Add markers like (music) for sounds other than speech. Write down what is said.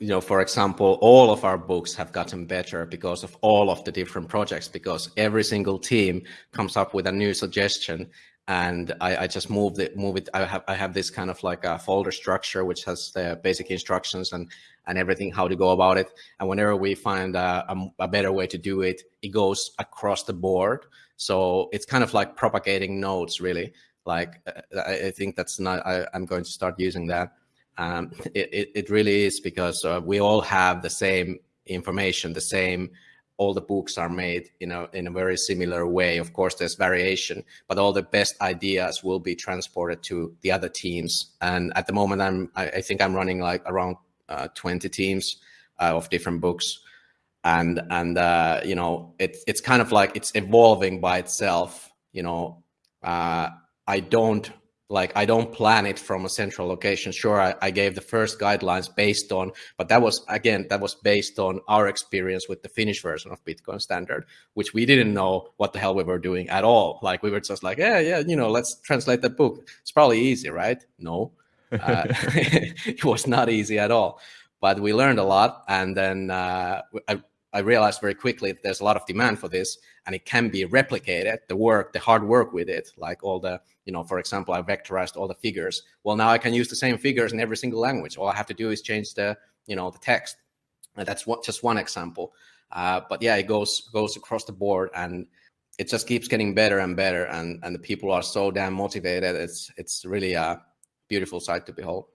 you know, for example, all of our books have gotten better because of all of the different projects, because every single team comes up with a new suggestion and I, I, just move it, move it. I have, I have this kind of like a folder structure, which has the basic instructions and, and everything, how to go about it. And whenever we find a, a, a better way to do it, it goes across the board. So it's kind of like propagating nodes, really. Like, uh, I, think that's not, I, I, am going to start using that. Um, it, it, really is because uh, we all have the same information, the same, all the books are made in a, in a very similar way. Of course, there's variation, but all the best ideas will be transported to the other teams. And at the moment, I'm, I, I think I'm running like around uh, 20 teams uh, of different books. And, and uh, you know, it, it's kind of like it's evolving by itself, you know, uh, I don't like I don't plan it from a central location. Sure, I, I, gave the first guidelines based on, but that was again that was based on our experience with the Finnish version of Bitcoin Standard, which we didn't know what the hell we were doing at all. Like we were just like, yeah, yeah, you know, let's translate the book. It's probably easy, right? No, uh, (laughs) (laughs) it was not easy at all. But we learned a lot, and then uh, I, I realized very quickly that there's a lot of demand for this and it can be replicated, the work, the hard work with it, like all the, you know, for example, I vectorized all the figures. Well, now I can use the same figures in every single language. All I have to do is change the, you know, the text. And that's what, just one example. Uh, but yeah, it goes goes across the board and it just keeps getting better and better. And, and the people are so damn motivated. It's, it's really a beautiful sight to behold.